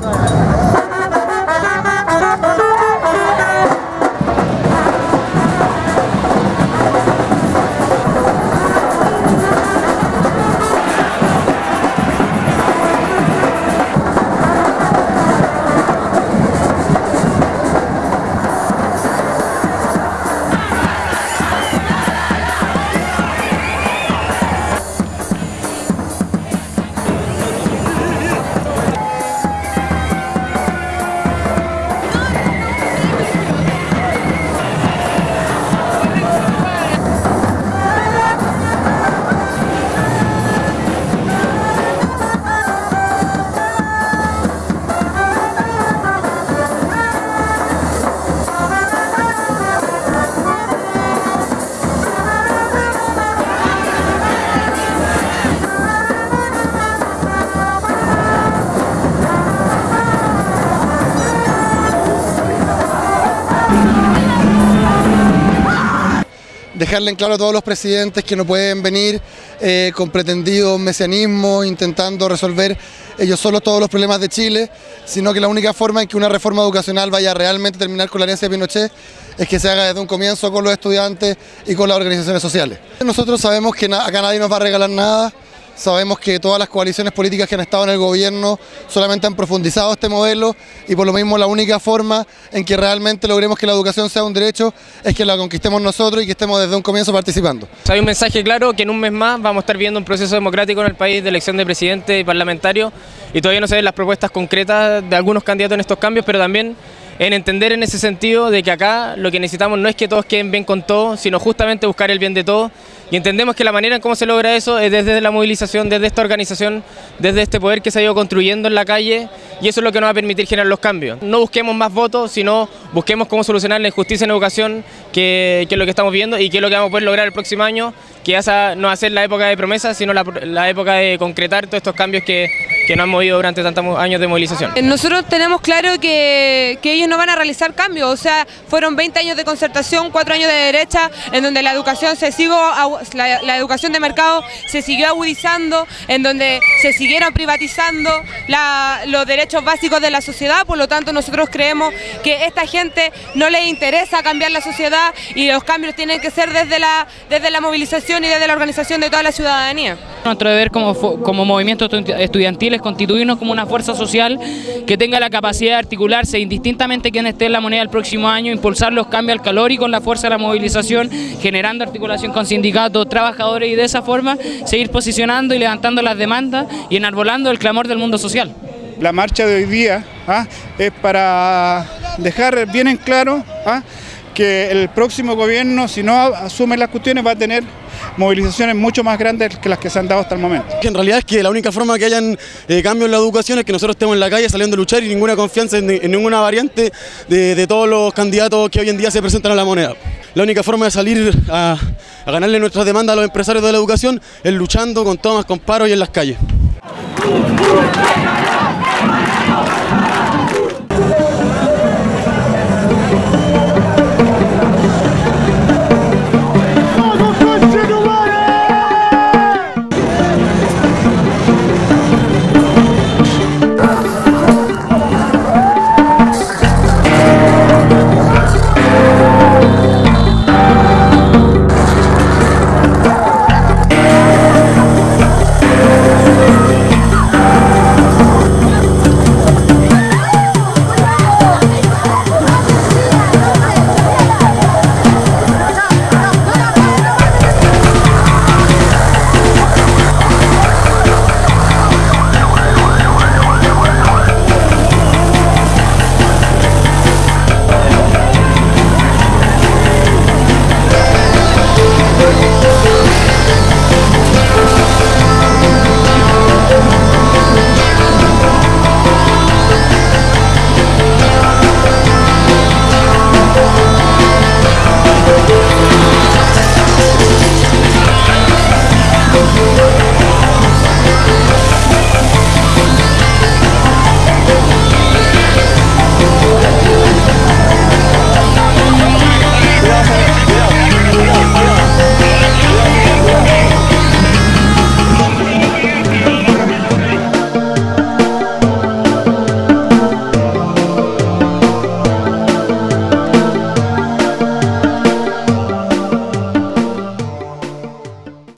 No. Dejarle en claro a todos los presidentes que no pueden venir eh, con pretendido mesianismo, intentando resolver ellos solos todos los problemas de Chile, sino que la única forma en que una reforma educacional vaya a realmente terminar con la herencia de Pinochet es que se haga desde un comienzo con los estudiantes y con las organizaciones sociales. Nosotros sabemos que acá nadie nos va a regalar nada, Sabemos que todas las coaliciones políticas que han estado en el gobierno solamente han profundizado este modelo y por lo mismo la única forma en que realmente logremos que la educación sea un derecho es que la conquistemos nosotros y que estemos desde un comienzo participando. Hay un mensaje claro que en un mes más vamos a estar viendo un proceso democrático en el país de elección de presidente y parlamentario y todavía no se ven las propuestas concretas de algunos candidatos en estos cambios, pero también en entender en ese sentido de que acá lo que necesitamos no es que todos queden bien con todos, sino justamente buscar el bien de todos y entendemos que la manera en cómo se logra eso es desde la movilización, desde esta organización, desde este poder que se ha ido construyendo en la calle y eso es lo que nos va a permitir generar los cambios. No busquemos más votos, sino busquemos cómo solucionar la injusticia en educación, que, es lo que estamos viendo y que es lo que vamos a poder lograr el próximo año, que ya no ser la época de promesas, sino la época de concretar todos estos cambios que que no han movido durante tantos años de movilización. Eh, nosotros tenemos claro que, ellos no van a realizar cambios, o sea, fueron 20 años de concertación, 4 años de derecha, en donde la educación se siguió, la, educación de mercado se siguió agudizando, en donde se siguieron privatizando los derechos básicos de la sociedad, por lo tanto nosotros creemos que esta gente no le interesa cambiar la sociedad y los cambios tienen que ser desde la, desde la movilización y desde la organización de toda la ciudadanía. Nuestro deber como, como movimiento estudiantil es constituirnos como una fuerza social que tenga la capacidad de articularse indistintamente quien esté en la moneda el próximo año, impulsar los cambios al calor y con la fuerza de la movilización, generando articulación con sindicatos, trabajadores y de esa forma seguir posicionando y levantando las demandas y enarbolando el clamor del mundo social. La marcha de hoy día ¿ah? es para dejar bien en claro ¿ah? Que el próximo gobierno, si no asume las cuestiones, va a tener movilizaciones mucho más grandes que las que se han dado hasta el momento. En realidad es que la única forma que hayan eh, cambios en la educación es que nosotros estemos en la calle saliendo a luchar y ninguna confianza en, ninguna variante de, todos los candidatos que hoy en día se presentan a la moneda. La única forma de salir a, ganarle nuestras demandas a los empresarios de la educación es luchando con tomas, con paros y en las calles.